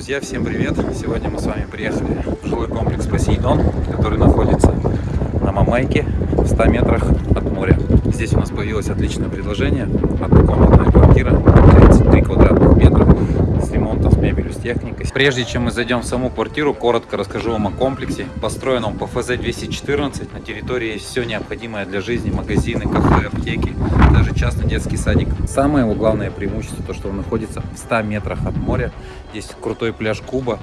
Друзья, всем привет! Сегодня мы с вами приехали в жилой комплекс Посейдон, который находится на Мамайке в 100 метрах от моря. Здесь у нас появилось отличное предложение. Однокомнатная квартира, 33 квадратных метра, с ремонтом, с мебелью, с техникой. Прежде чем мы зайдем в саму квартиру, коротко расскажу вам о комплексе. Построен он по ФЗ-214. На территории есть все необходимое для жизни. Магазины, кафе, аптеки, даже частный детский садик. Самое его главное преимущество, то что он находится в 100 метрах от моря. Здесь крутой пляж Куба.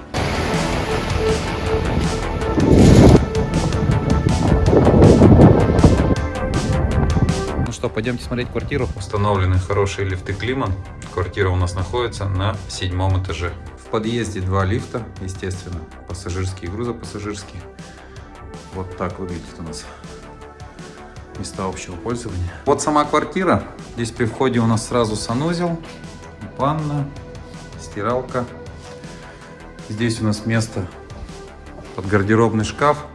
Ну что, пойдемте смотреть квартиру. Установлены хорошие лифты Климан. Квартира у нас находится на седьмом этаже. В подъезде два лифта, естественно, пассажирские и грузопассажирские. Вот так выглядит у нас места общего пользования. Вот сама квартира. Здесь при входе у нас сразу санузел, ванна, стиралка. Здесь у нас место под гардеробный шкаф.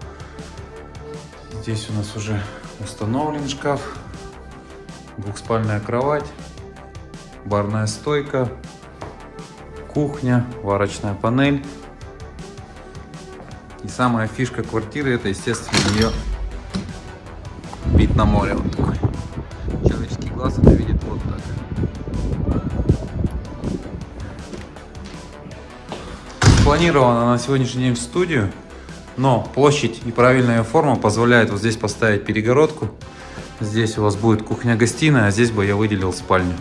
Здесь у нас уже установлен шкаф, двухспальная кровать, барная стойка, кухня, варочная панель. И самая фишка квартиры это, естественно, ее вид на море вот такой. Человеческий глаз это видит вот так. Спланирована на сегодняшний день в студию, но площадь и правильная форма позволяет вот здесь поставить перегородку. Здесь у вас будет кухня-гостиная, а здесь бы я выделил спальню.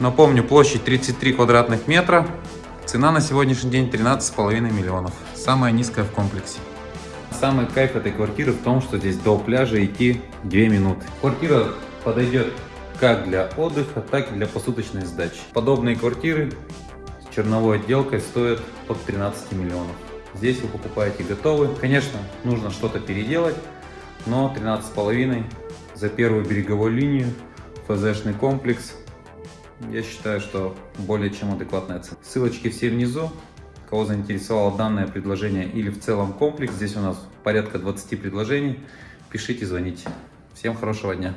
Напомню, площадь 33 квадратных метра. Цена на сегодняшний день 13,5 миллионов. Самая низкая в комплексе. Самый кайф этой квартиры в том, что здесь до пляжа идти 2 минуты. Квартира подойдет как для отдыха, так и для посуточной сдачи. Подобные квартиры с черновой отделкой стоят от 13 миллионов. Здесь вы покупаете готовый. Конечно, нужно что-то переделать, но 13,5 за первую береговую линию, ФЗшный комплекс. Я считаю, что более чем адекватная цена. Ссылочки все внизу. Кого заинтересовало данное предложение или в целом комплекс, здесь у нас порядка 20 предложений. Пишите, звоните. Всем хорошего дня.